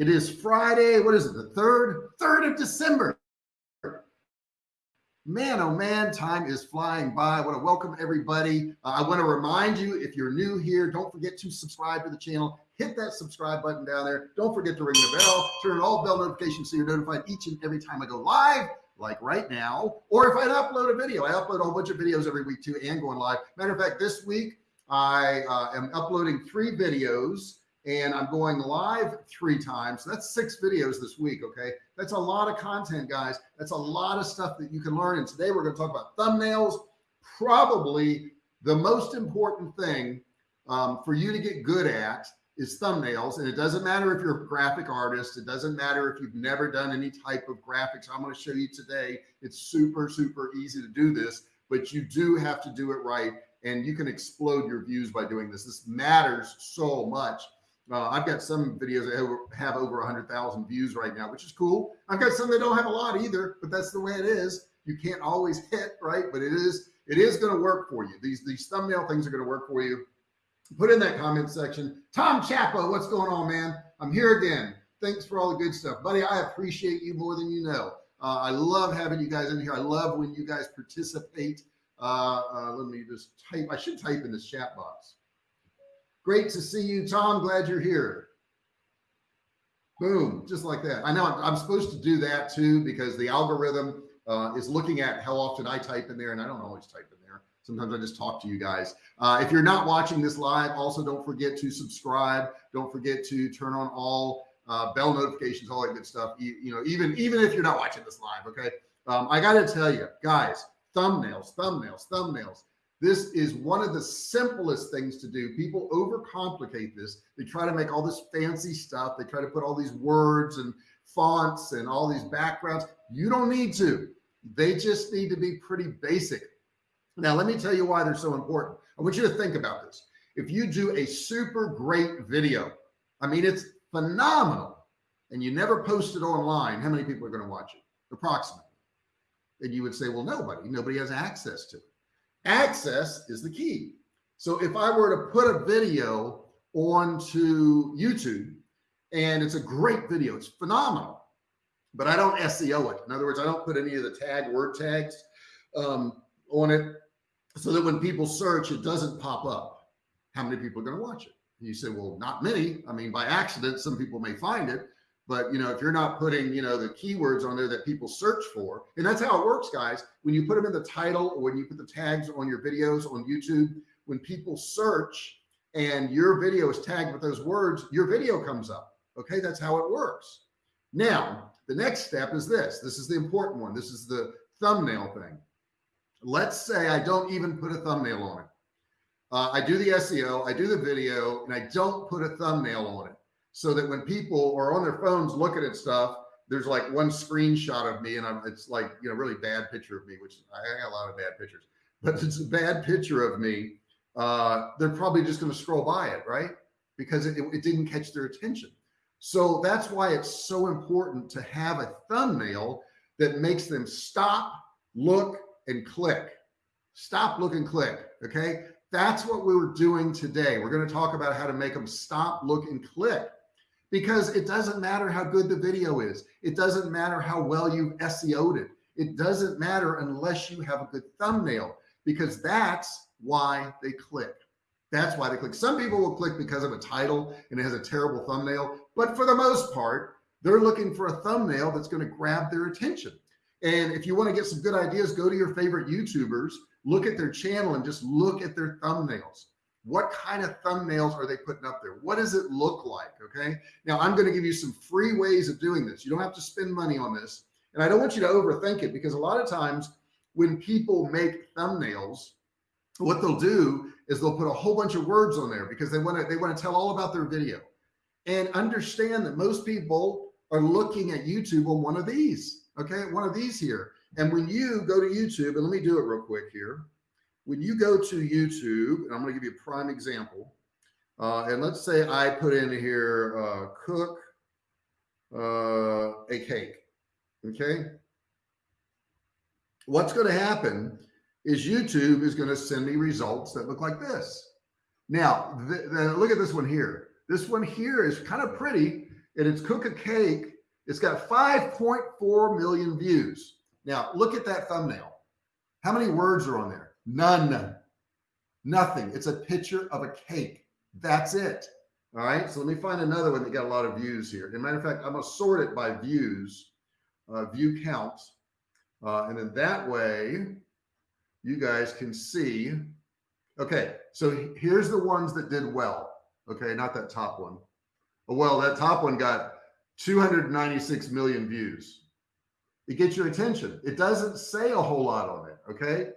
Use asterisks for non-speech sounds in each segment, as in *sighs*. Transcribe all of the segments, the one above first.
It is Friday. What is it? The third, third of December. Man, oh man, time is flying by. I want to welcome everybody. Uh, I want to remind you, if you're new here, don't forget to subscribe to the channel. Hit that subscribe button down there. Don't forget to ring the bell, turn on all bell notifications so you're notified each and every time I go live, like right now. Or if I upload a video, I upload a whole bunch of videos every week too and going live. Matter of fact, this week I uh, am uploading three videos and I'm going live three times. That's six videos this week. Okay. That's a lot of content, guys. That's a lot of stuff that you can learn. And today we're going to talk about thumbnails, probably the most important thing um, for you to get good at is thumbnails. And it doesn't matter if you're a graphic artist. It doesn't matter if you've never done any type of graphics. I'm going to show you today. It's super, super easy to do this, but you do have to do it right. And you can explode your views by doing this. This matters so much. Uh, I've got some videos that have, over hundred thousand views right now, which is cool. I've got some that don't have a lot either, but that's the way it is. You can't always hit right, but it is, it is going to work for you. These, these thumbnail things are going to work for you. Put in that comment section. Tom Chapo, what's going on, man? I'm here again. Thanks for all the good stuff, buddy. I appreciate you more than you know. Uh, I love having you guys in here. I love when you guys participate. Uh, uh, let me just type. I should type in this chat box. Great to see you, Tom. Glad you're here. Boom, just like that. I know I'm, supposed to do that too because the algorithm uh, is looking at how often I type in there and I don't always type in there. Sometimes I just talk to you guys. Uh, if you're not watching this live, also don't forget to subscribe. Don't forget to turn on all uh, bell notifications, all that good stuff. You, you, know, even, even if you're not watching this live, okay. Um, I got to tell you guys, thumbnails, thumbnails, thumbnails. This is one of the simplest things to do. People overcomplicate this. They try to make all this fancy stuff. They try to put all these words and fonts and all these backgrounds. You don't need to. They just need to be pretty basic. Now, let me tell you why they're so important. I want you to think about this. If you do a super great video, I mean, it's phenomenal, and you never post it online, how many people are going to watch it? Approximately. And you would say, well, nobody, nobody has access to it. Access is the key. So if I were to put a video onto YouTube and it's a great video, it's phenomenal, but I don't SEO it. In other words, I don't put any of the tag word tags um, on it so that when people search, it doesn't pop up. How many people are going to watch it? And you say, well, not many. I mean, by accident, some people may find it, but you know, if you're not putting, you know, the keywords on there that people search for, and that's how it works, guys. When you put them in the title or when you put the tags on your videos on YouTube, when people search and your video is tagged with those words, your video comes up. Okay. That's how it works. Now, the next step is this. This is the important one. This is the thumbnail thing. Let's say I don't even put a thumbnail on it. Uh, I do the SEO, I do the video, and I don't put a thumbnail on it so that when people are on their phones looking at stuff, there's like one screenshot of me and I'm, it's like, you know, really bad picture of me, which I got a lot of bad pictures, but it's a bad picture of me. Uh, they're probably just going to scroll by it, right? Because it, it didn't catch their attention. So that's why it's so important to have a thumbnail that makes them stop, look, and click. Stop, look, and click. Okay. That's what we were doing today. We're going to talk about how to make them stop, look, and click because it doesn't matter how good the video is. It doesn't matter how well you've SEO'd it. It doesn't matter unless you have a good thumbnail because that's why they click. That's why they click. Some people will click because of a title and it has a terrible thumbnail, but for the most part, they're looking for a thumbnail that's going to grab their attention. And if you want to get some good ideas, go to your favorite YouTubers, look at their channel and just look at their thumbnails. What kind of thumbnails are they putting up there? What does it look like? Okay. Now I'm going to give you some free ways of doing this. You don't have to spend money on this. And I don't want you to overthink it because a lot of times when people make thumbnails, what they'll do is they'll put a whole bunch of words on there because they want to, they want to tell all about their video and understand that most people are looking at YouTube on one of these. Okay. One of these here. And when you go to YouTube and let me do it real quick here when you go to YouTube, and I'm going to give you a prime example. Uh, and let's say I put in here, uh, cook uh, a cake. Okay. What's going to happen is YouTube is going to send me results that look like this. Now, look at this one here. This one here is kind of pretty. and it's cook a cake. It's got 5.4 million views. Now look at that thumbnail. How many words are on there? None. Nothing. It's a picture of a cake. That's it. All right. So let me find another one that got a lot of views here. As a matter of fact, I'm going to sort it by views, uh, view counts. Uh, and then that way you guys can see. Okay. So here's the ones that did well. Okay. Not that top one. Oh, well, that top one got 296 million views. It gets your attention. It doesn't say a whole lot on it. Okay.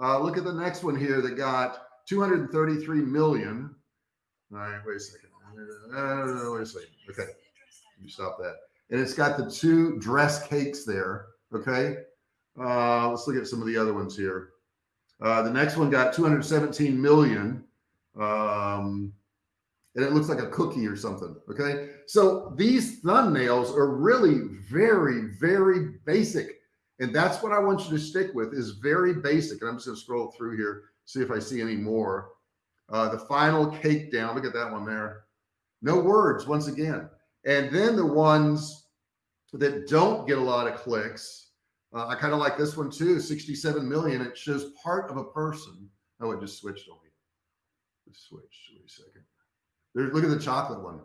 Uh, look at the next one here that got 233 million. All right, wait a second. Uh, wait a second. Okay, you stop that. And it's got the two dress cakes there. Okay, uh, let's look at some of the other ones here. Uh, the next one got 217 million. Um, and it looks like a cookie or something. Okay. So these thumbnails are really very, very basic. And that's what I want you to stick with is very basic. And I'm just going to scroll through here see if I see any more. Uh, the final cake down. Look at that one there. No words once again. And then the ones that don't get a lot of clicks. Uh, I kind of like this one too. 67 million. It shows part of a person. Oh, it just switched on me. Just. Wait a second. Look at the chocolate one.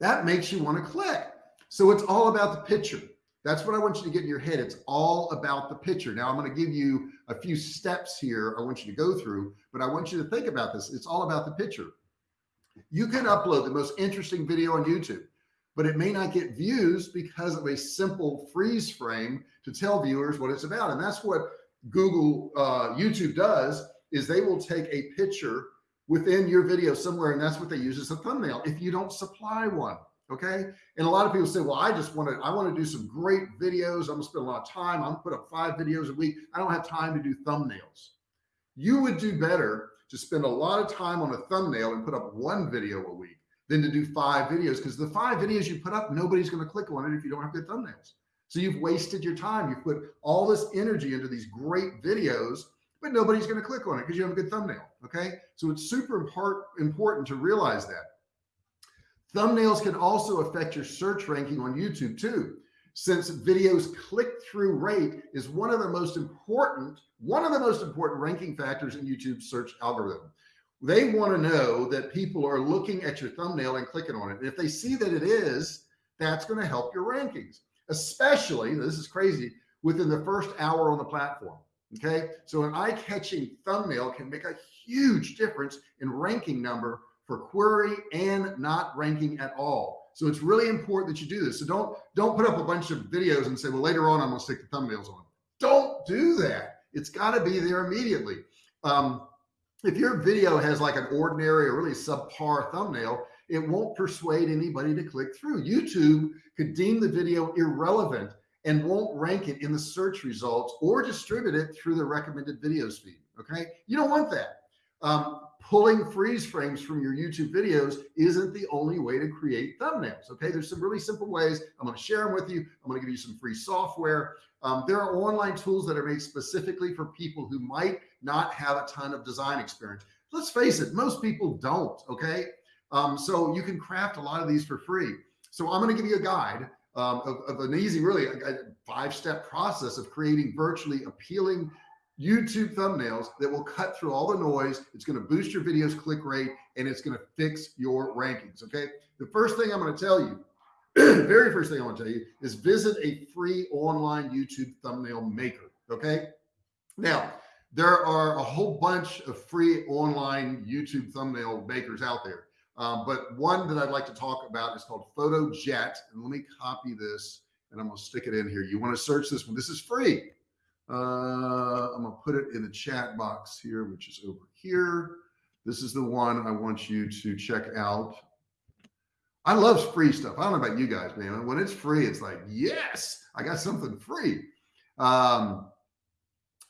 That makes you want to click. So it's all about the picture. That's what I want you to get in your head. It's all about the picture. Now I'm going to give you a few steps here. I want you to go through, but I want you to think about this. It's all about the picture. You can upload the most interesting video on YouTube, but it may not get views because of a simple freeze frame to tell viewers what it's about. And that's what Google, uh, YouTube does is they will take a picture within your video somewhere. And that's what they use as a thumbnail. If you don't supply one, Okay. And a lot of people say, well, I just want to, I want to do some great videos. I'm gonna spend a lot of time. I'm gonna put up five videos a week. I don't have time to do thumbnails. You would do better to spend a lot of time on a thumbnail and put up one video a week than to do five videos. Because the five videos you put up, nobody's going to click on it if you don't have good thumbnails. So you've wasted your time. You've put all this energy into these great videos, but nobody's going to click on it because you have a good thumbnail. Okay. So it's super important to realize that. Thumbnails can also affect your search ranking on YouTube too. Since videos click-through rate is one of the most important, one of the most important ranking factors in YouTube search algorithm. They want to know that people are looking at your thumbnail and clicking on it. And if they see that it is, that's going to help your rankings, especially, this is crazy, within the first hour on the platform. Okay. So an eye-catching thumbnail can make a huge difference in ranking number for query and not ranking at all. So it's really important that you do this. So don't, don't put up a bunch of videos and say, well, later on, I'm going to stick the thumbnails on. Don't do that. It's got to be there immediately. Um, if your video has like an ordinary or really subpar thumbnail, it won't persuade anybody to click through. YouTube could deem the video irrelevant and won't rank it in the search results or distribute it through the recommended videos feed. Okay. You don't want that. Um, pulling freeze frames from your YouTube videos isn't the only way to create thumbnails. Okay. There's some really simple ways. I'm going to share them with you. I'm going to give you some free software. Um, there are online tools that are made specifically for people who might not have a ton of design experience. Let's face it. Most people don't. Okay. Um, so you can craft a lot of these for free. So I'm going to give you a guide um, of, of, an easy, really a, a five step process of creating virtually appealing YouTube thumbnails that will cut through all the noise. It's going to boost your videos click rate and it's going to fix your rankings. Okay. The first thing I'm going to tell you, the *clears throat* very first thing I want to tell you is visit a free online YouTube thumbnail maker. Okay. Now there are a whole bunch of free online YouTube thumbnail makers out there. Um, but one that I'd like to talk about is called PhotoJet. And let me copy this and I'm going to stick it in here. You want to search this one. This is free. Uh, I'm gonna put it in the chat box here, which is over here. This is the one I want you to check out. I love free stuff. I don't know about you guys, man. When it's free, it's like, yes, I got something free. Um,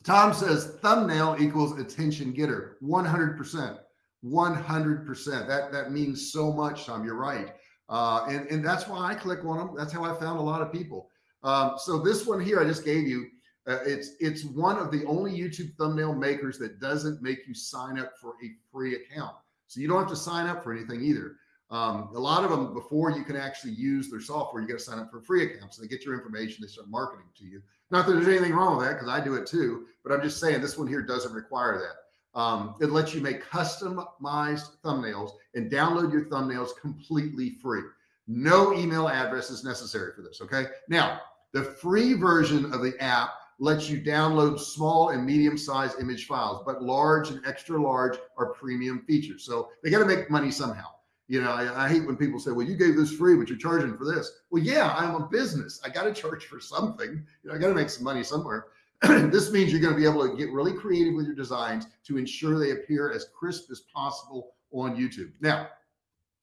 Tom says thumbnail equals attention getter. 100%, 100%. That, that means so much, Tom. You're right. Uh, and, and that's why I click on them. That's how I found a lot of people. Um, so this one here I just gave you uh, it's it's one of the only YouTube thumbnail makers that doesn't make you sign up for a free account. So you don't have to sign up for anything either. Um, a lot of them before you can actually use their software, you got to sign up for a free account. So they get your information, they start marketing to you. Not that there's anything wrong with that because I do it too, but I'm just saying this one here doesn't require that. Um, it lets you make customized thumbnails and download your thumbnails completely free. No email address is necessary for this. Okay. Now the free version of the app lets you download small and medium sized image files, but large and extra large are premium features. So they got to make money somehow. You know, I, I, hate when people say, well, you gave this free, but you're charging for this. Well, yeah, I'm a business. I got to charge for something. You know, I got to make some money somewhere. *clears throat* this means you're going to be able to get really creative with your designs to ensure they appear as crisp as possible on YouTube. Now,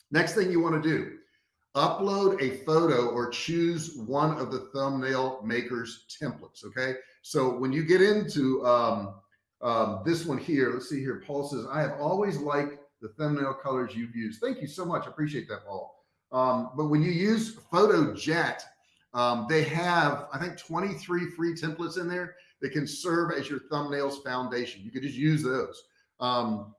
next thing you want to do, upload a photo or choose one of the thumbnail makers templates. Okay. So when you get into um, um, this one here, let's see here, Paul says, I have always liked the thumbnail colors you've used. Thank you so much. I appreciate that, Paul. Um, but when you use PhotoJet, um, they have, I think 23 free templates in there that can serve as your thumbnails foundation. You could just use those. Um,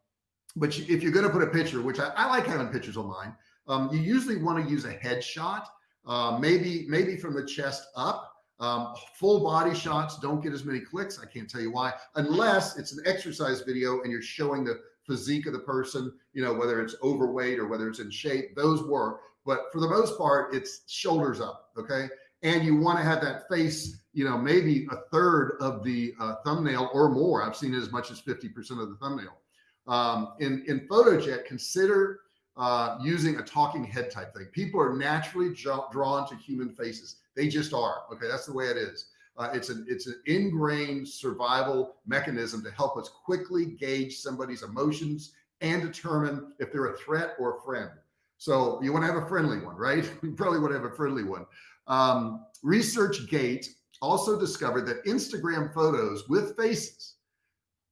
but if you're going to put a picture, which I, I like having pictures on mine, um, you usually want to use a headshot, uh, maybe, maybe from the chest up. Um, full body shots don't get as many clicks. I can't tell you why, unless it's an exercise video and you're showing the physique of the person, you know, whether it's overweight or whether it's in shape, those work. But for the most part, it's shoulders up. Okay. And you want to have that face, you know, maybe a third of the uh, thumbnail or more. I've seen as much as 50% of the thumbnail. Um, in, in PhotoJet, consider uh, using a talking head type thing. People are naturally drawn to human faces. They just are. Okay. That's the way it is. Uh, it's an it's an ingrained survival mechanism to help us quickly gauge somebody's emotions and determine if they're a threat or a friend. So you want to have a friendly one, right? *laughs* You probably want to have a friendly one. Um, ResearchGate also discovered that Instagram photos with faces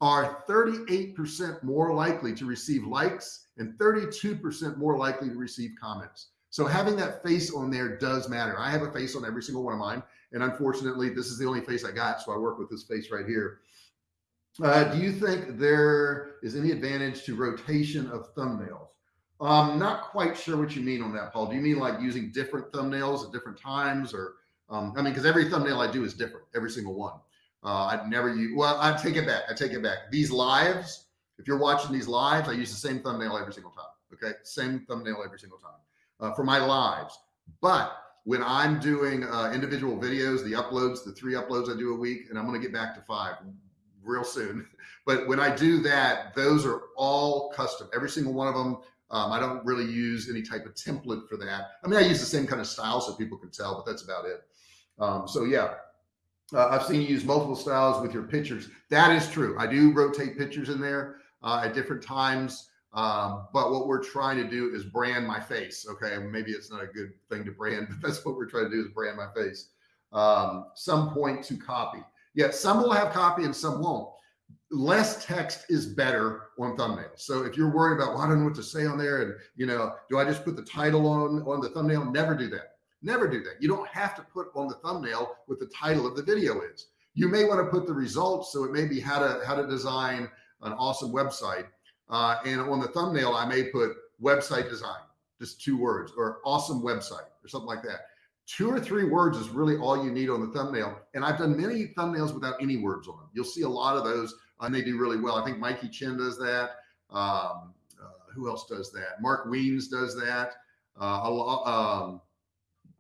are 38% more likely to receive likes and 32% more likely to receive comments. So having that face on there does matter. I have a face on every single one of mine. And unfortunately, this is the only face I got. So I work with this face right here. Uh, do you think there is any advantage to rotation of thumbnails? I'm not quite sure what you mean on that, Paul. Do you mean like using different thumbnails at different times or, um, I mean, cause every thumbnail I do is different, every single one. Uh, I'd never use, well, I take it back. I take it back. These lives, if you're watching these lives, I use the same thumbnail every single time. Okay. Same thumbnail every single time uh, for my lives. But when I'm doing uh, individual videos, the uploads, the three uploads I do a week, and I'm going to get back to five real soon. *laughs* But when I do that, those are all custom, every single one of them. Um, I don't really use any type of template for that. I mean, I use the same kind of style so people can tell, but that's about it. Um, so yeah, uh, I've seen you use multiple styles with your pictures. That is true. I do rotate pictures in there uh, at different times. Um, but what we're trying to do is brand my face. Okay. Maybe it's not a good thing to brand, *laughs* but that's what we're trying to do is brand my face. Um, some point to copy. Yeah. Some will have copy and some won't. Less text is better on thumbnails. So if you're worried about, well, I don't know what to say on there. And you know, do I just put the title on, on the thumbnail? Never do that. Never do that. You don't have to put on the thumbnail what the title of the video is. You may want to put the results. So it may be how to, how to design an awesome website uh, and on the thumbnail, I may put website design, just two words or awesome website or something like that. Two or three words is really all you need on the thumbnail. And I've done many thumbnails without any words on them. You'll see a lot of those and they do really well. I think Mikey Chen does that. Um, uh, who else does that? Mark Wiens does that. Uh, a lot, um,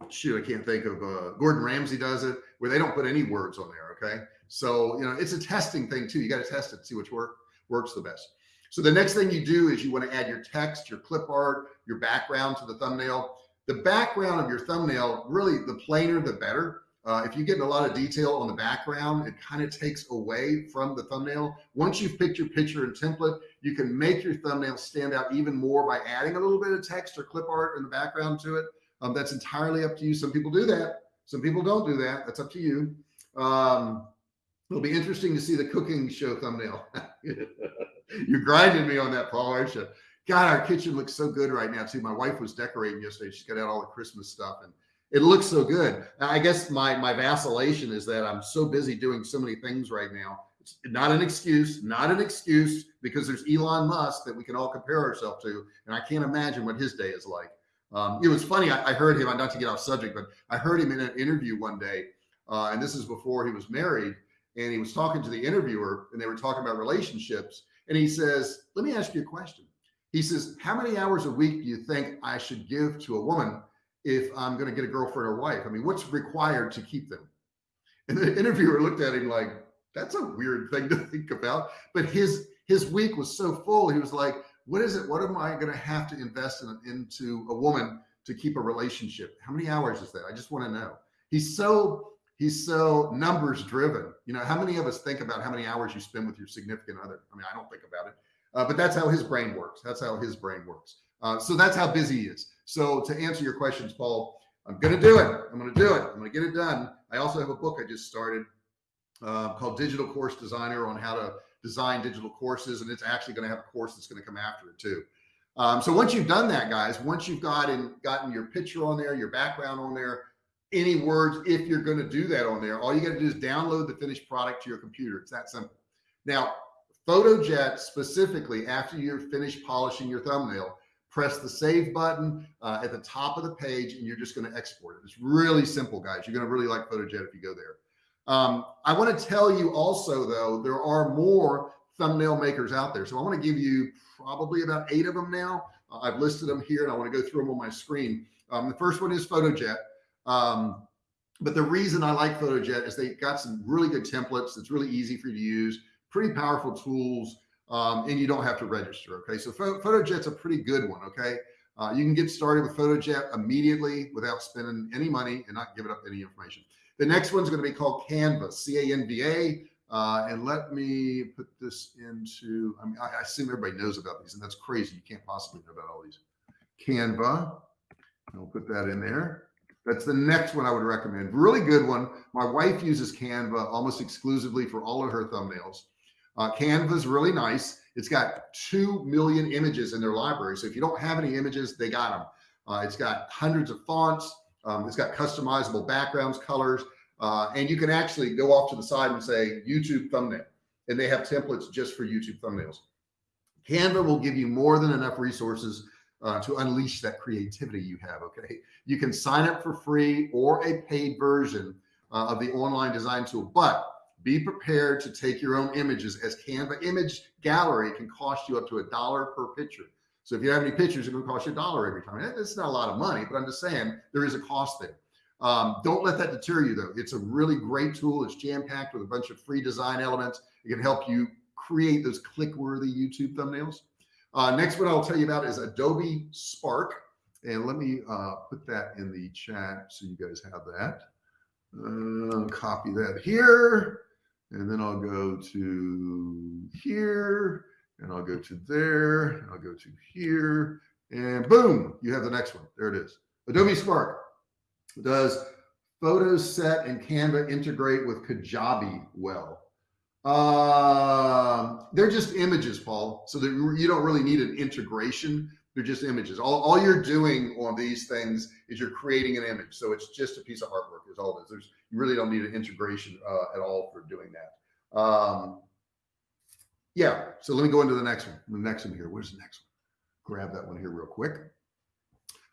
shoot, I can't think of, uh, Gordon Ramsay does it where they don't put any words on there. Okay. So, you know, it's a testing thing too. You got to test it, see which work works the best. So the next thing you do is you want to add your text, your clip art, your background to the thumbnail. The background of your thumbnail, really the plainer, the better. Uh, if you get a lot of detail on the background, it kind of takes away from the thumbnail. Once you've picked your picture and template, you can make your thumbnail stand out even more by adding a little bit of text or clip art in the background to it. Um, that's entirely up to you. Some people do that. Some people don't do that. That's up to you. Um, it'll be interesting to see the cooking show thumbnail. *laughs* You're grinding me on that, Paul, aren't you? God, our kitchen looks so good right now too. My wife was decorating yesterday. She's got out all the Christmas stuff and it looks so good. I guess my, my vacillation is that I'm so busy doing so many things right now. It's not an excuse, not an excuse because there's Elon Musk that we can all compare ourselves to. And I can't imagine what his day is like. Um, it was funny. I, I, heard him, not to get off subject, but I heard him in an interview one day. Uh, and this is before he was married. And he was talking to the interviewer and they were talking about relationships. And he says, let me ask you a question. He says, how many hours a week do you think I should give to a woman if I'm going to get a girlfriend or wife? I mean, what's required to keep them? And the *laughs* interviewer looked at him like, that's a weird thing to think about. But his his week was so full. He was like, what is it? What am I going to have to invest in, into a woman to keep a relationship? How many hours is that? I just want to know. He's so he's so numbers driven. You know, how many of us think about how many hours you spend with your significant other? I mean, I don't think about it, uh, but that's how his brain works. That's how his brain works. Uh, so that's how busy he is. So to answer your questions, Paul, I'm going to do it. I'm going to do it. I'm going to get it done. I also have a book I just started uh, called Digital Course Designer on how to design digital courses. And it's actually going to have a course that's going to come after it too. Um, so once you've done that, guys, once you've gotten gotten your picture on there, your background on there, any words, if you're going to do that on there, all you got to do is download the finished product to your computer. It's that simple. Now, PhotoJet specifically, after you're finished polishing your thumbnail, press the save button uh, at the top of the page and you're just going to export it. It's really simple, guys. You're going to really like PhotoJet if you go there. Um, I want to tell you also, though, there are more thumbnail makers out there. So I want to give you probably about eight of them now. Uh, I've listed them here and I want to go through them on my screen. Um, the first one is PhotoJet. Um, but the reason I like PhotoJet is they got some really good templates. It's really easy for you to use, pretty powerful tools um, and you don't have to register. Okay. So PhotoJet's a pretty good one. Okay. Uh, you can get started with PhotoJet immediately without spending any money and not giving up any information. The next one's going to be called Canva, C-A-N-V-A. Uh, and let me put this into, I mean, I, I, assume everybody knows about these and that's crazy. You can't possibly know about all these. Canva, I'll put that in there. That's the next one I would recommend. Really good one. My wife uses Canva almost exclusively for all of her thumbnails. Uh, Canva is really nice. It's got 2 million images in their library. So if you don't have any images, they got them. Uh, it's got hundreds of fonts. Um, it's got customizable backgrounds, colors, uh, and you can actually go off to the side and say YouTube thumbnail. And they have templates just for YouTube thumbnails. Canva will give you more than enough resources uh, to unleash that creativity you have. Okay. You can sign up for free or a paid version uh, of the online design tool, but be prepared to take your own images as Canva image gallery can cost you up to a dollar per picture. So if you have any pictures, it's going to cost you a dollar every time. It's not a lot of money, but I'm just saying there is a cost there. Um, don't let that deter you though. It's a really great tool. It's jam packed with a bunch of free design elements. It can help you create those click worthy YouTube thumbnails. Uh, next one I'll tell you about is Adobe Spark. And let me uh, put that in the chat so you guys have that. Uh, copy that here and then I'll go to here and I'll go to there I'll go to here and boom, you have the next one. There it is. Adobe Spark does PhotoJet and Canva integrate with Kajabi well? Uh, they're just images, Paul. So that you don't really need an integration. They're just images. All, all you're doing on these things is you're creating an image. So it's just a piece of artwork is all it is. There's, you really don't need an integration uh, at all for doing that. Um, yeah. So let me go into the next one. The next one here. Where's the next one? Grab that one here real quick.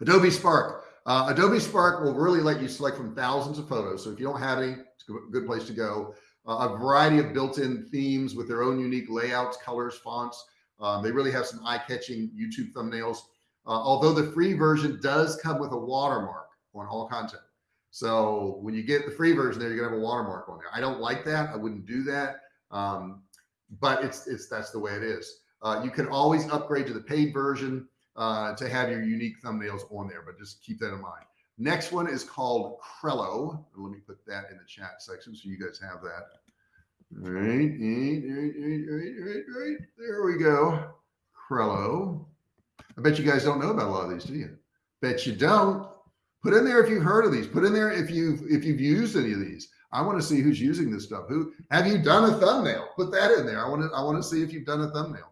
Adobe Spark. Uh, Adobe Spark will really let you select from thousands of photos. So if you don't have any, it's a good place to go. Uh, a variety of built-in themes with their own unique layouts, colors, fonts. Um, they really have some eye-catching YouTube thumbnails. Uh, although the free version does come with a watermark on all content. So when you get the free version there, you're gonna have a watermark on there. I don't like that. I wouldn't do that. Um, but it's, it's, that's the way it is. Uh, you can always upgrade to the paid version uh, to have your unique thumbnails on there, but just keep that in mind. Next one is called Crello. Let me put that in the chat section so you guys have that. All right, right, right, right, right, right. There we go. Crello. I bet you guys don't know about a lot of these, do you? Bet you don't. Put in there if you've heard of these. Put in there if you've if you've used any of these. I want to see who's using this stuff. Who have you done a thumbnail? Put that in there. I want to I want to see if you've done a thumbnail.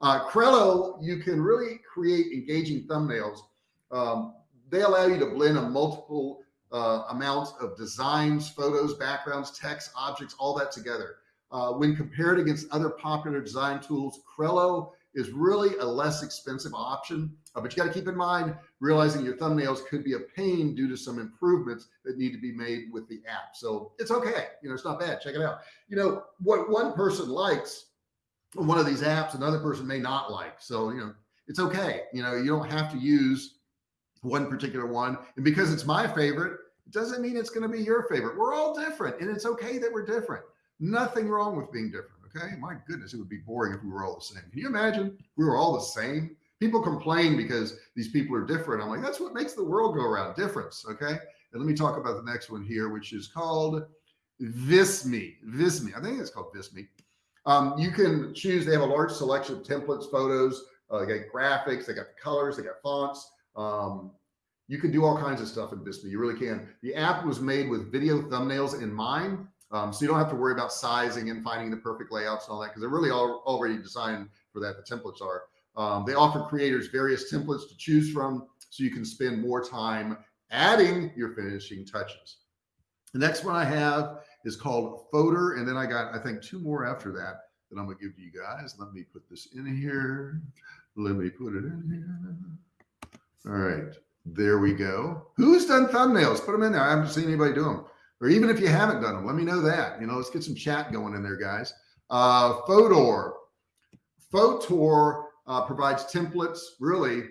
Uh, Crello, you can really create engaging thumbnails. Um, they allow you to blend a multiple uh, amounts of designs, photos, backgrounds, text, objects, all that together. uh, when compared against other popular design tools, Crello is really a less expensive option. Uh, but you got to keep in mind, realizing your thumbnails could be a pain due to some improvements that need to be made with the app. So it's okay. You know, it's not bad. Check it out. You know, what one person likes one of these apps, another person may not like. So, you know, it's okay. You know, you don't have to use one particular one. And because it's my favorite, it doesn't mean it's going to be your favorite. We're all different and it's okay that we're different. Nothing wrong with being different. Okay. My goodness, it would be boring if we were all the same. Can you imagine we were all the same? People complain because these people are different. I'm like, that's what makes the world go around difference. Okay. And let me talk about the next one here, which is called Visme. Visme. I think it's called Visme. Um, you can choose, they have a large selection of templates, photos, uh, they got graphics, they got the colors, they got fonts. Um, you can do all kinds of stuff in Visme. You really can. The app was made with video thumbnails in mind. Um, so you don't have to worry about sizing and finding the perfect layouts and all that because they're really all, already designed for that. The templates are. Um, they offer creators various templates to choose from so you can spend more time adding your finishing touches. The next one I have is called Fotor. And then I got, I think two more after that that I'm gonna give to you guys. Let me put this in here. Let me put it in here. All right, there we go. Who's done thumbnails? Put them in there. I haven't seen anybody do them. Or even if you haven't done them, let me know that. You know, let's get some chat going in there, guys. Uh, Fotor. Fotor uh, provides templates really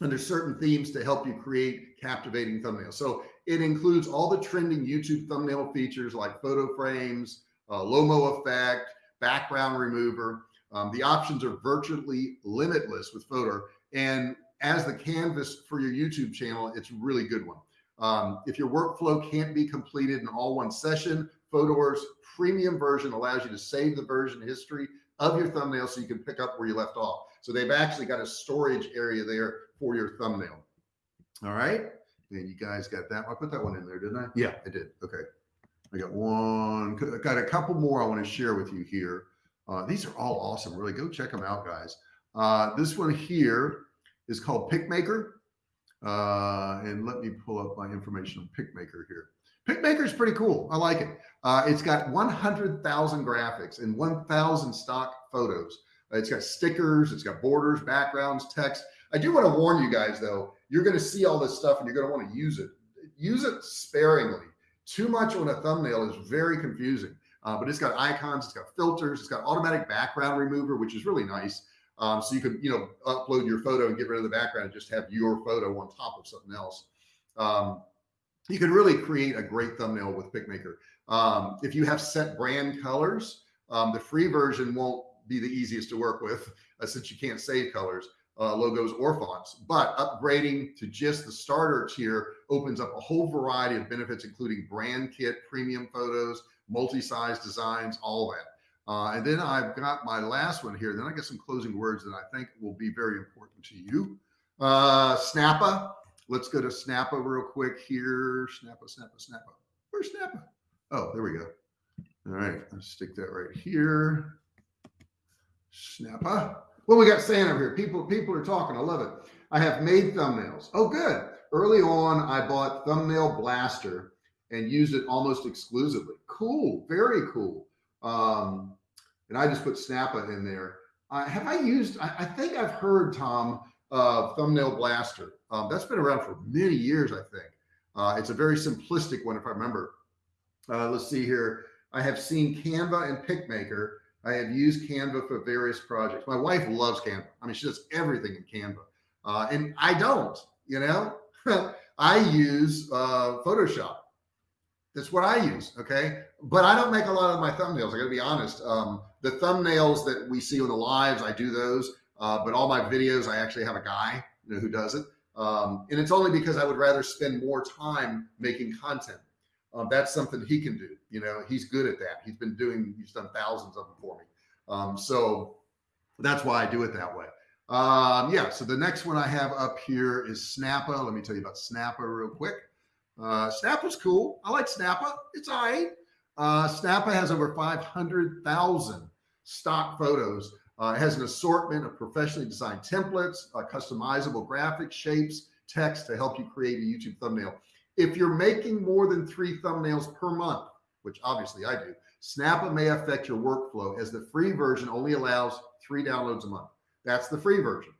under certain themes to help you create captivating thumbnails. So it includes all the trending YouTube thumbnail features like photo frames, uh, Lomo effect, background remover. Um, the options are virtually limitless with Fotor. And as the canvas for your YouTube channel, it's a really good one. Um, if your workflow can't be completed in all one session, Fotor's premium version allows you to save the version history of your thumbnail so you can pick up where you left off. So they've actually got a storage area there for your thumbnail. All right. And you guys got that. I put that one in there, didn't I? Yeah, I did. Okay. I got one, I got a couple more I want to share with you here. Uh, these are all awesome. Really go check them out, guys. Uh, this one here is called PicMaker. Uh, and let me pull up my information on PicMaker here. PicMaker is pretty cool. I like it. Uh, it's got 100,000 graphics and 1,000 stock photos. It's got stickers, it's got borders, backgrounds, text. I do want to warn you guys though, you're going to see all this stuff and you're going to want to use it. Use it sparingly. Too much on a thumbnail is very confusing. Uh, but it's got icons, it's got filters, it's got automatic background remover, which is really nice. Um, so you can, you know, upload your photo and get rid of the background and just have your photo on top of something else. Um, you can really create a great thumbnail with PicMaker. Um, if you have set brand colors, um, the free version won't be the easiest to work with uh, since you can't save colors uh, logos or fonts, but upgrading to just the starter tier opens up a whole variety of benefits, including brand kit, premium photos, multi-size designs, all that. Uh, and then I've got my last one here. Then I got some closing words that I think will be very important to you. Uh, Snappa. Let's go to Snappa real quick here. Snappa, Snappa, Snappa. Where's Snappa? Oh, there we go. All right, let's stick that right here. Snappa. Well, we got Santa over here. People, people are talking. I love it. I have made thumbnails. Oh, good. Early on, I bought Thumbnail Blaster and used it almost exclusively. Cool. Very cool. Um, and I just put Snappa in there. Uh, have I used, I, I, think I've heard, Tom, of Thumbnail Blaster. Um, that's been around for many years, I think. Uh, it's a very simplistic one, if I remember. Uh, let's see here. I have seen Canva and PicMaker I have used Canva for various projects. My wife loves Canva. I mean, she does everything in Canva. Uh, and I don't, you know, *laughs* I use uh, Photoshop. That's what I use. Okay. But I don't make a lot of my thumbnails. I gotta be honest. Um, the thumbnails that we see on the lives, I do those. Uh, but all my videos, I actually have a guy you know, who does it. Um, and it's only because I would rather spend more time making content. Um, that's something he can do. You know, he's good at that. He's been doing, he's done thousands of them for me. Um, so that's why I do it that way. Um, yeah. So the next one I have up here is Snappa. Let me tell you about Snappa real quick. Uh, Snappa's cool. I like Snappa. It's all right. Uh, Snappa has over 500,000 stock photos. Uh, it has an assortment of professionally designed templates, uh, customizable graphics, shapes, text to help you create a YouTube thumbnail. If you're making more than three thumbnails per month, which obviously I do, Snappa may affect your workflow as the free version only allows three downloads a month. That's the free version.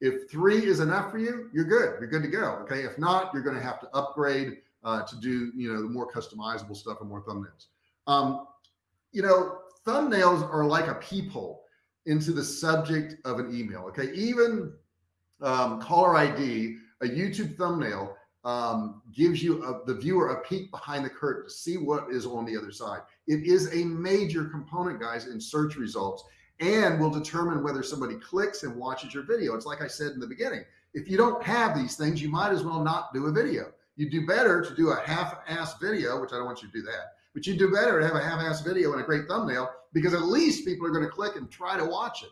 If three is enough for you, you're good. You're good to go. Okay. If not, you're going to have to upgrade uh, to do, you know, the more customizable stuff and more thumbnails. Um, you know, thumbnails are like a peephole into the subject of an email. Okay. Even um, caller ID, a YouTube thumbnail um, gives you a, the viewer a peek behind the curtain to see what is on the other side. It is a major component guys in search results and will determine whether somebody clicks and watches your video. It's like I said in the beginning, if you don't have these things, you might as well not do a video. You do better to do a half-ass video, which I don't want you to do that, but you do better to have a half-ass video and a great thumbnail because at least people are going to click and try to watch it.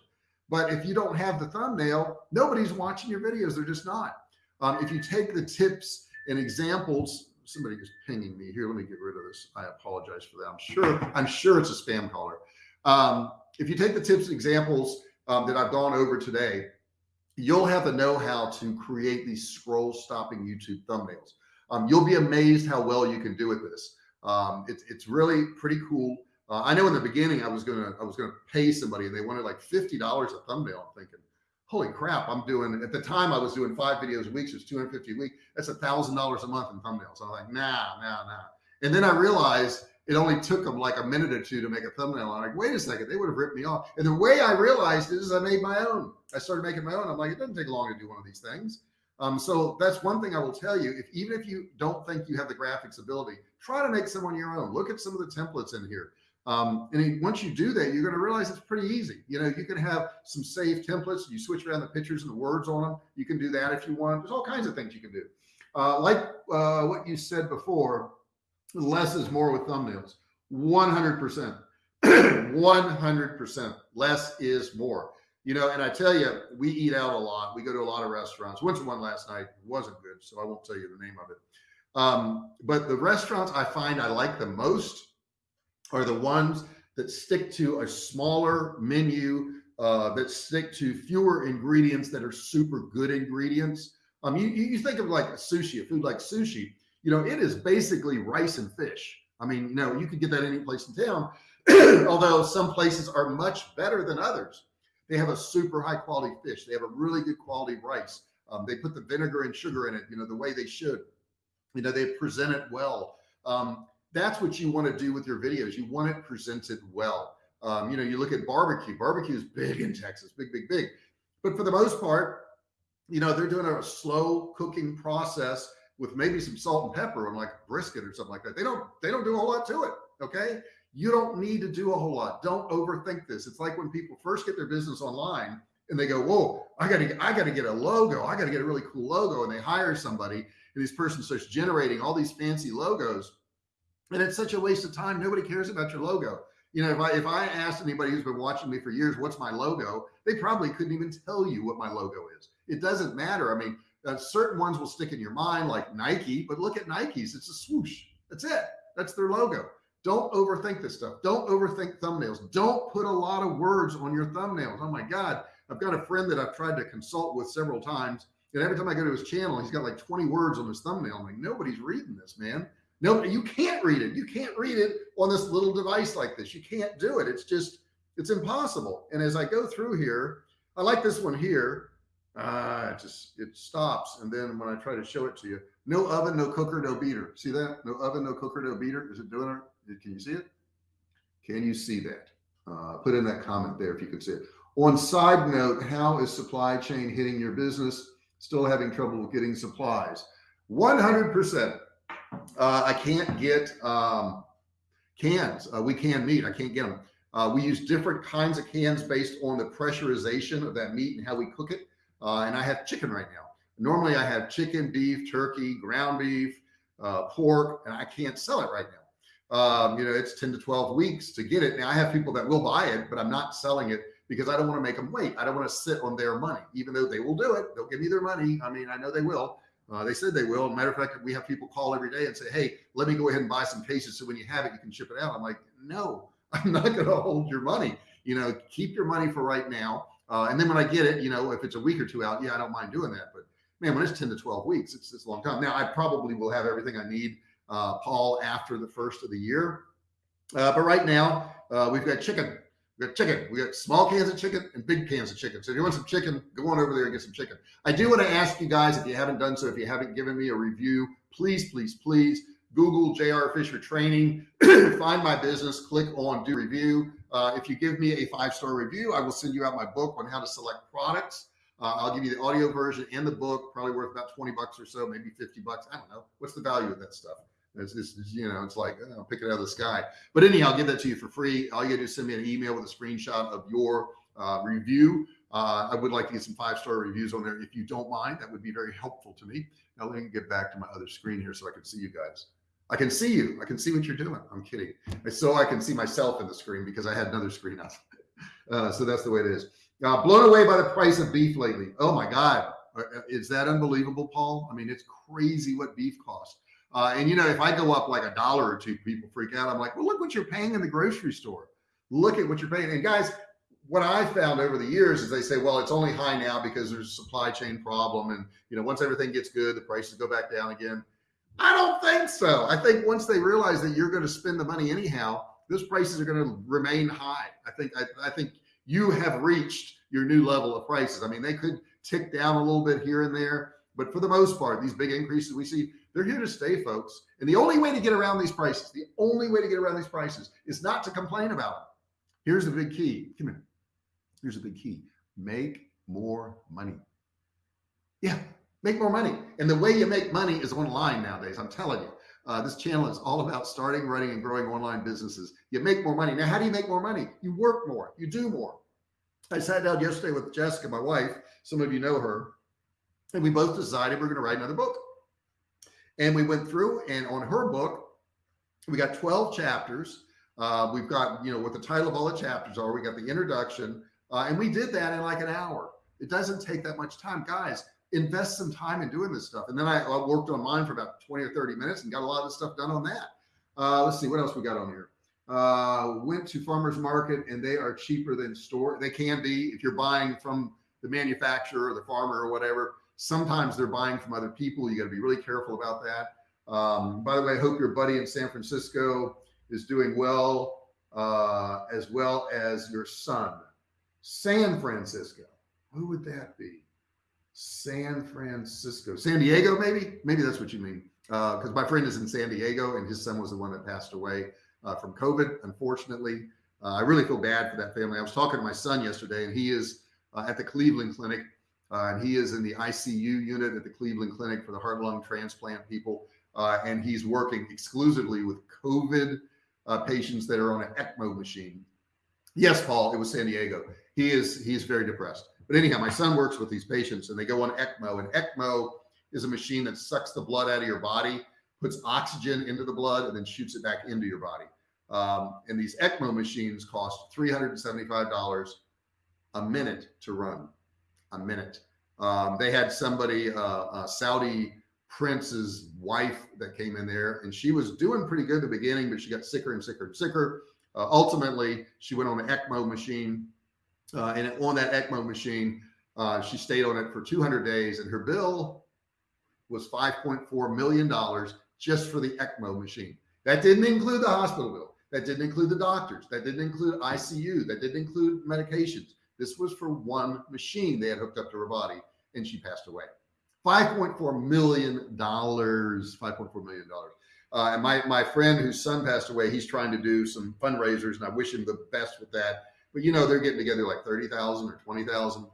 But if you don't have the thumbnail, nobody's watching your videos. They're just not. Um, if you take the tips and examples, somebody is pinging me here. Let me get rid of this. I apologize for that. I'm sure, I'm sure it's a spam caller. Um, if you take the tips and examples um, that I've gone over today, you'll have the know-how to create these scroll stopping YouTube thumbnails. Um, you'll be amazed how well you can do with this. Um, it's, it's really pretty cool. Uh, I know in the beginning I was gonna I was gonna pay somebody and they wanted like fifty dollars a thumbnail. I'm thinking, holy crap! I'm doing at the time I was doing five videos a week, so it's 250 a week. That's a thousand dollars a month in thumbnails. I'm like, nah, nah, nah. And then I realized it only took them like a minute or two to make a thumbnail. I'm like, wait a second, they would have ripped me off. And the way I realized is I made my own. I started making my own. I'm like, it doesn't take long to do one of these things. Um, so that's one thing I will tell you. If even if you don't think you have the graphics ability, try to make some on your own. Look at some of the templates in here. Um, and once you do that, you're going to realize it's pretty easy. You know, you can have some saved templates. You switch around the pictures and the words on them. You can do that if you want. There's all kinds of things you can do. Uh, like uh, what you said before, less is more with thumbnails. 100%. 100% *clears throat* less is more. You know, and I tell you, we eat out a lot. We go to a lot of restaurants. Went to one last night. It wasn't good, so I won't tell you the name of it. Um, but the restaurants I find I like the most are the ones that stick to a smaller menu, uh, that stick to fewer ingredients that are super good ingredients. Um, you, you think of like a sushi, a food like sushi, you know, it is basically rice and fish. I mean, you know, you could get that any place in town, *clears throat* although some places are much better than others. They have a super high quality fish. They have a really good quality rice. Um, they put the vinegar and sugar in it, you know, the way they should. You know, they present it well. Um, that's what you want to do with your videos. You want it presented well. Um, you know, you look at barbecue. Barbecue is big in Texas, big, big, big. But for the most part, you know, they're doing a slow cooking process with maybe some salt and pepper on like brisket or something like that. They don't, they don't do a whole lot to it. Okay. You don't need to do a whole lot. Don't overthink this. It's like when people first get their business online and they go, whoa, I gotta, I gotta get a logo. I gotta get a really cool logo. And they hire somebody and this person starts generating all these fancy logos and it's such a waste of time. Nobody cares about your logo. You know, if I if I asked anybody who's been watching me for years, what's my logo, they probably couldn't even tell you what my logo is. It doesn't matter. I mean, uh, certain ones will stick in your mind, like Nike. But look at Nikes; it's a swoosh. That's it. That's their logo. Don't overthink this stuff. Don't overthink thumbnails. Don't put a lot of words on your thumbnails. Oh my God. I've got a friend that I've tried to consult with several times. And every time I go to his channel, he's got like 20 words on his thumbnail. I'm like, nobody's reading this, man. No, you can't read it. You can't read it on this little device like this. You can't do it. It's just, it's impossible. And as I go through here, I like this one here. Uh, it just, it stops. And then when I try to show it to you, no oven, no cooker, no beater. See that? No oven, no cooker, no beater. Is it doing it? Can you see it? Can you see that? Uh, put in that comment there if you could see it. On side note, how is supply chain hitting your business? Still having trouble with getting supplies? 100%. Uh, I can't get um, cans. Uh, we can meat. I can't get them. Uh, we use different kinds of cans based on the pressurization of that meat and how we cook it. Uh, and I have chicken right now. Normally I have chicken, beef, turkey, ground beef, uh, pork, and I can't sell it right now. Um, you know, it's 10 to 12 weeks to get it. Now I have people that will buy it, but I'm not selling it because I don't want to make them wait. I don't want to sit on their money, even though they will do it. They'll give me their money. I mean, I know they will, uh, they said they will. matter of fact, we have people call every day and say, Hey, let me go ahead and buy some cases. So when you have it, you can ship it out. I'm like, no, *laughs* I'm not going to hold your money. You know, keep your money for right now. Uh, and then when I get it, you know, if it's a week or two out, yeah, I don't mind doing that. But man, when it's 10 to 12 weeks, it's, it's a long time. Now I probably will have everything I need, uh, Paul, after the first of the year. Uh, but right now, uh, we've got chicken. We got chicken. We got small cans of chicken and big cans of chicken. So if you want some chicken, go on over there and get some chicken. I do want to ask you guys, if you haven't done so, if you haven't given me a review, please, please, please Google JR Fisher Training, *clears throat* find my business, click on do review. Uh, if you give me a five-star review, I will send you out my book on how to select products. Uh, I'll give you the audio version and the book, probably worth about 20 bucks or so, maybe 50 bucks. I don't know. What's the value of that stuff? It's just, you know, it's like, I'll pick it out of the sky. But anyhow, I'll give that to you for free. All you gotta do is send me an email with a screenshot of your uh, review. Uh, I would like to get some five-star reviews on there. If you don't mind, that would be very helpful to me. Now let me get back to my other screen here so I can see you guys. I can see you. I can see what you're doing. I'm kidding. So I can see myself in the screen because I had another screen up. *laughs* Uh, so that's the way it is. Uh, blown away by the price of beef lately. Oh my God. Uh, is that unbelievable, Paul? I mean, it's crazy what beef costs. Uh, and you know, if I go up like a dollar or two, people freak out. I'm like, well, look what you're paying in the grocery store. Look at what you're paying. And guys, what I found over the years is they say, well, it's only high now because there's a supply chain problem. And, you know, once everything gets good, the prices go back down again. I don't think so. I think once they realize that you're going to spend the money anyhow, those prices are going to remain high. I think, I, I think you have reached your new level of prices. I mean, they could tick down a little bit here and there, but for the most part, these big increases we see, they're here to stay, folks. And the only way to get around these prices, the only way to get around these prices is not to complain about them. Here's the big key. Come here. Here's the big key. Make more money. Yeah, make more money. And the way you make money is online nowadays. I'm telling you, uh, this channel is all about starting, running, and growing online businesses. You make more money. Now, how do you make more money? You work more, you do more. I sat down yesterday with Jessica, my wife. Some of you know her. And we both decided we're going to write another book. And we went through and on her book, we got 12 chapters. Uh, we've got, you know, what the title of all the chapters are. We got the introduction, uh, and we did that in like an hour. It doesn't take that much time, guys invest some time in doing this stuff. And then I, I, worked on mine for about 20 or 30 minutes and got a lot of stuff done on that. Uh, let's see what else we got on here. Uh, went to farmers market and they are cheaper than store. They can be if you're buying from the manufacturer or the farmer or whatever. Sometimes they're buying from other people. You got to be really careful about that. Um, by the way, I hope your buddy in San Francisco is doing well, uh, as well as your son. San Francisco. Who would that be? San Francisco, San Diego, maybe, maybe that's what you mean. Uh, cause my friend is in San Diego and his son was the one that passed away, uh, from COVID. Unfortunately, uh, I really feel bad for that family. I was talking to my son yesterday and he is uh, at the Cleveland clinic uh, and he is in the ICU unit at the Cleveland clinic for the heart lung transplant people. Uh, and he's working exclusively with COVID patients that are on an ECMO machine. Yes, Paul, it was San Diego. He is, he's very depressed. But anyhow, my son works with these patients and they go on ECMO and ECMO is a machine that sucks the blood out of your body, puts oxygen into the blood and then shoots it back into your body. Um, and these ECMO machines cost $375 a minute to run a minute. Um, they had somebody, uh, a Saudi prince's wife that came in there and she was doing pretty good at the beginning, but she got sicker and sicker and sicker. Uh, ultimately she went on an ECMO machine uh, and on that ECMO machine, uh, she stayed on it for 200 days and her bill was $5.4 million just for the ECMO machine. That didn't include the hospital bill. That didn't include the doctors. That didn't include ICU. That didn't include medications. This was for one machine they had hooked up to her body and she passed away. $5.4 million, $5.4 million. Uh, and my, my friend whose son passed away, he's trying to do some fundraisers and I wish him the best with that but you know, they're getting together like 30,000 or 20,000.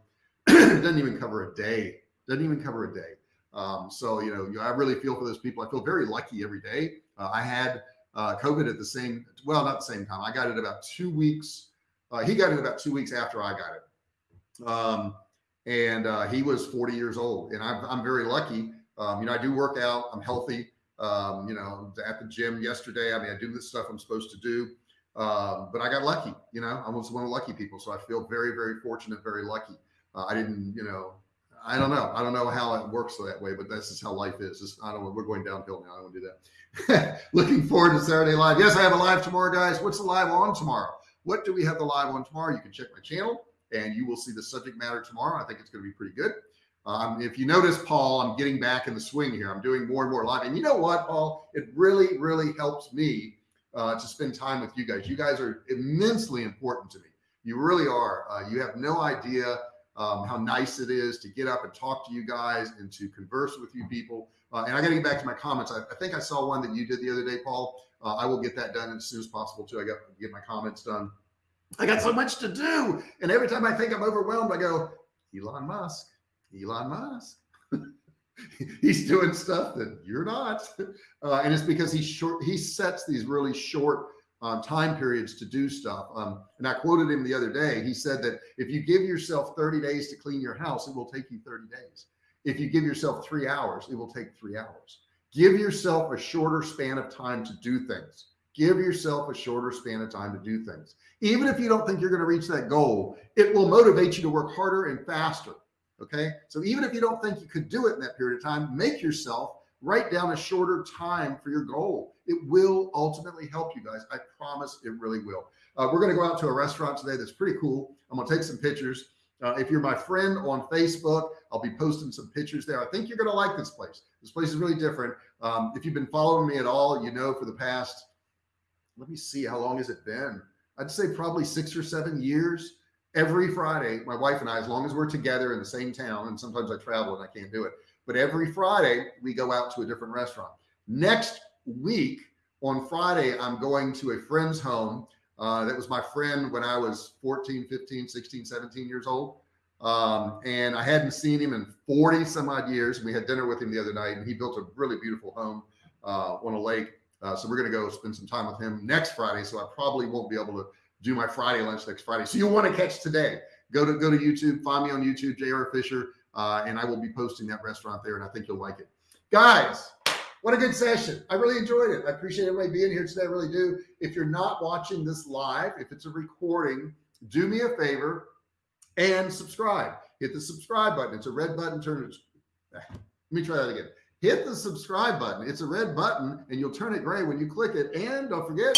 it *clears throat* doesn't even cover a day. Doesn't even cover a day. Um, so, you know, I really feel for those people. I feel very lucky every day. Uh, I had uh, COVID at the same, well, not the same time. I got it about two weeks. Uh, he got it about two weeks after I got it. Um, and uh, he was 40 years old and I'm, I'm very lucky. Um, you know, I do work out, I'm healthy. Um, you know, at the gym yesterday. I mean, I do the stuff I'm supposed to do. Um, but I got lucky, you know, I was one of the lucky people. So I feel very, very fortunate, very lucky. Uh, I didn't, you know, I don't know. I don't know how it works that way, but this is how life is. Just, I don't know. We're going downhill now. I don't do that. *laughs* Looking forward to Saturday live. Yes, I have a live tomorrow, guys. What's the live on tomorrow? What do we have the live on tomorrow? You can check my channel and you will see the subject matter tomorrow. I think it's going to be pretty good. Um, if you notice, Paul, I'm getting back in the swing here. I'm doing more and more live. And you know what, Paul? It really, really helps me uh, to spend time with you guys. You guys are immensely important to me. You really are. Uh, you have no idea um, how nice it is to get up and talk to you guys and to converse with you people. Uh, and I got to get back to my comments. I, I, think I saw one that you did the other day, Paul. Uh, I will get that done as soon as possible too. I got to get my comments done. I got so much to do. And every time I think I'm overwhelmed, I go, Elon Musk, Elon Musk. *laughs* he's doing stuff that you're not. *laughs* Uh, and it's because he short, he sets these really short um, time periods to do stuff. Um, and I quoted him the other day. He said that if you give yourself 30 days to clean your house, it will take you 30 days. If you give yourself three hours, it will take three hours. Give yourself a shorter span of time to do things. Give yourself a shorter span of time to do things. Even if you don't think you're going to reach that goal, it will motivate you to work harder and faster. Okay. So even if you don't think you could do it in that period of time, make yourself write down a shorter time for your goal. It will ultimately help you guys. I promise it really will. Uh, we're going to go out to a restaurant today that's pretty cool. I'm going to take some pictures. Uh, if you're my friend on Facebook, I'll be posting some pictures there. I think you're going to like this place. This place is really different. Um, if you've been following me at all, you know, for the past, let me see, how long has it been? I'd say probably six or seven years. Every Friday, my wife and I, as long as we're together in the same town, and sometimes I travel and I can't do it, but every Friday we go out to a different restaurant. Next week on Friday, I'm going to a friend's home. Uh, that was my friend when I was 14, 15, 16, 17 years old. Um, and I hadn't seen him in 40 some odd years. And we had dinner with him the other night and he built a really beautiful home uh, on a lake. Uh, so we're going to go spend some time with him next Friday. So I probably won't be able to do my Friday lunch next Friday. So you want to catch today, go to, go to YouTube, find me on YouTube, JR Fisher uh, and I will be posting that restaurant there and I think you'll like it. Guys, what a good session. I really enjoyed it. I appreciate everybody being here today. I really do. If you're not watching this live, if it's a recording, do me a favor and subscribe. Hit the subscribe button. It's a red button. Turn it. *sighs* Let me try that again. Hit the subscribe button. It's a red button and you'll turn it gray when you click it. And don't forget,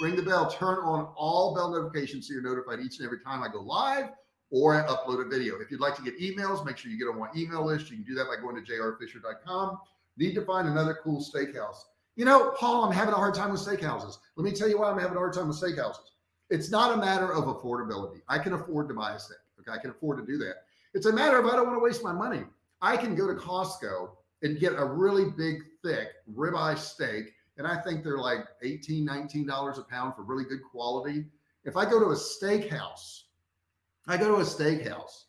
ring the bell, turn on all bell notifications so you're notified each and every time I go live or I upload a video. If you'd like to get emails, make sure you get on my email list. You can do that by going to jrfisher.com. Need to find another cool steakhouse. You know, Paul, I'm having a hard time with steakhouses. Let me tell you why I'm having a hard time with steakhouses. It's not a matter of affordability. I can afford to buy a steak. Okay. I can afford to do that. It's a matter of I don't want to waste my money. I can go to Costco and get a really big, thick ribeye steak. And I think they're like 18, $19 a pound for really good quality. If I go to a steakhouse, I go to a steakhouse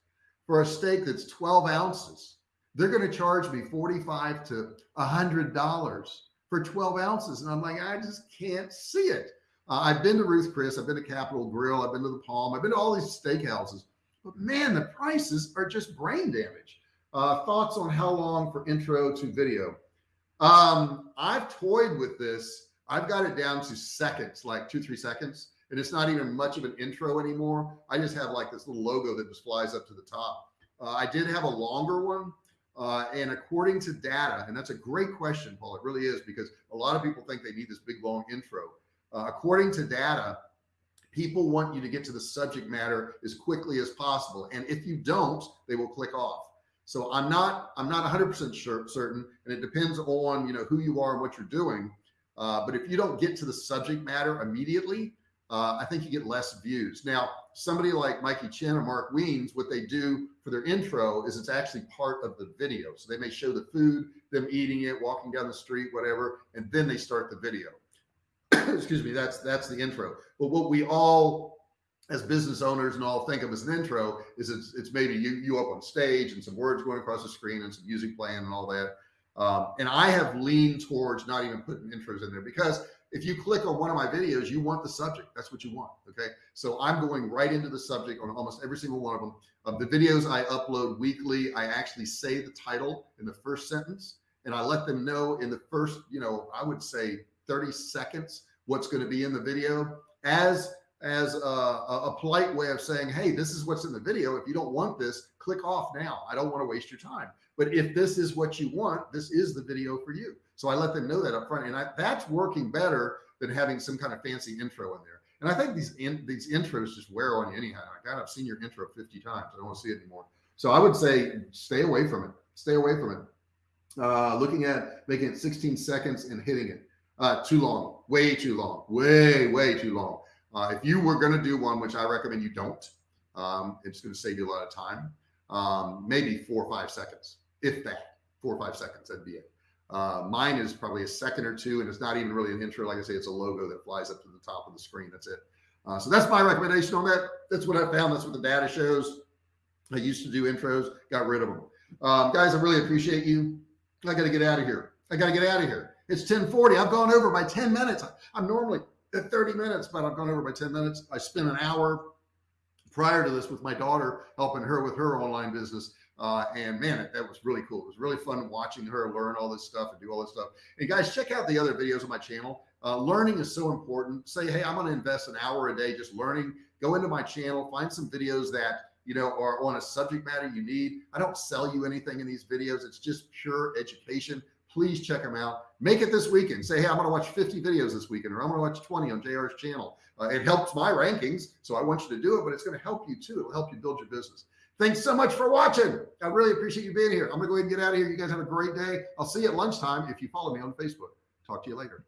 for a steak that's 12 ounces. They're going to charge me 45 to a hundred dollars for 12 ounces. And I'm like, I just can't see it. Uh, I've been to Ruth Chris. I've been to Capital Grille. I've been to the Palm. I've been to all these steakhouses, but man, the prices are just brain damage. Uh, thoughts on how long for intro to video? Um, I've toyed with this. I've got it down to seconds, like two, three seconds and it's not even much of an intro anymore. I just have like this little logo that just flies up to the top. Uh, I did have a longer one. Uh, and according to data, and that's a great question, Paul, it really is because a lot of people think they need this big long intro. Uh, according to data, people want you to get to the subject matter as quickly as possible. And if you don't, they will click off. So I'm not, I'm not 100% sure, certain, and it depends on, you know, who you are and what you're doing. Uh, but if you don't get to the subject matter immediately, uh, I think you get less views. Now, somebody like Mikey Chen or Mark Wiens, what they do for their intro is it's actually part of the video. So they may show the food, them eating it, walking down the street, whatever, and then they start the video. *coughs* Excuse me, that's that's the intro. But what we all as business owners and all think of as an intro is it's, it's maybe you, you up on stage and some words going across the screen and some music playing and all that. Um, and I have leaned towards not even putting intros in there because if you click on one of my videos, you want the subject. That's what you want. Okay. So I'm going right into the subject on almost every single one of them. Of the videos I upload weekly, I actually say the title in the first sentence and I let them know in the first, you know, I would say 30 seconds, what's going to be in the video as, as a, a polite way of saying, Hey, this is what's in the video. If you don't want this, click off now. I don't want to waste your time. But if this is what you want, this is the video for you. So I let them know that up front. And I, that's working better than having some kind of fancy intro in there. And I think these in, these intros just wear on you anyhow. God, I've seen your intro 50 times. I don't want to see it anymore. So I would say stay away from it. Stay away from it. Uh, looking at making it 16 seconds and hitting it. Uh, too long, way too long, way, way too long. Uh, if you were going to do one, which I recommend you don't, um, it's going to save you a lot of time. Um, maybe four or five seconds, if that, four or five seconds, that'd be it. Uh, mine is probably a second or two, and it's not even really an intro. Like I say, it's a logo that flies up to the top of the screen. That's it. Uh, so that's my recommendation on that. That's what I found. That's what the data shows. I used to do intros, got rid of them. Um, guys, I really appreciate you. I got to get out of here. I got to get out of here. It's 1040. I've gone over by 10 minutes. I'm normally at 30 minutes, but I've gone over by 10 minutes. I spent an hour prior to this with my daughter, helping her with her online business. Uh, and man, that was really cool. It was really fun watching her learn all this stuff and do all this stuff. And guys, check out the other videos on my channel. Uh, learning is so important. Say, hey, I'm going to invest an hour a day just learning. Go into my channel, find some videos that you know are on a subject matter you need. I don't sell you anything in these videos. It's just pure education. Please check them out. Make it this weekend. Say, hey, I'm going to watch 50 videos this weekend, or I'm going to watch 20 on JR's channel. Uh, it helps my rankings, so I want you to do it, but it's going to help you too. It'll help you build your business. Thanks so much for watching. I really appreciate you being here. I'm going to go ahead and get out of here. You guys have a great day. I'll see you at lunchtime if you follow me on Facebook. Talk to you later.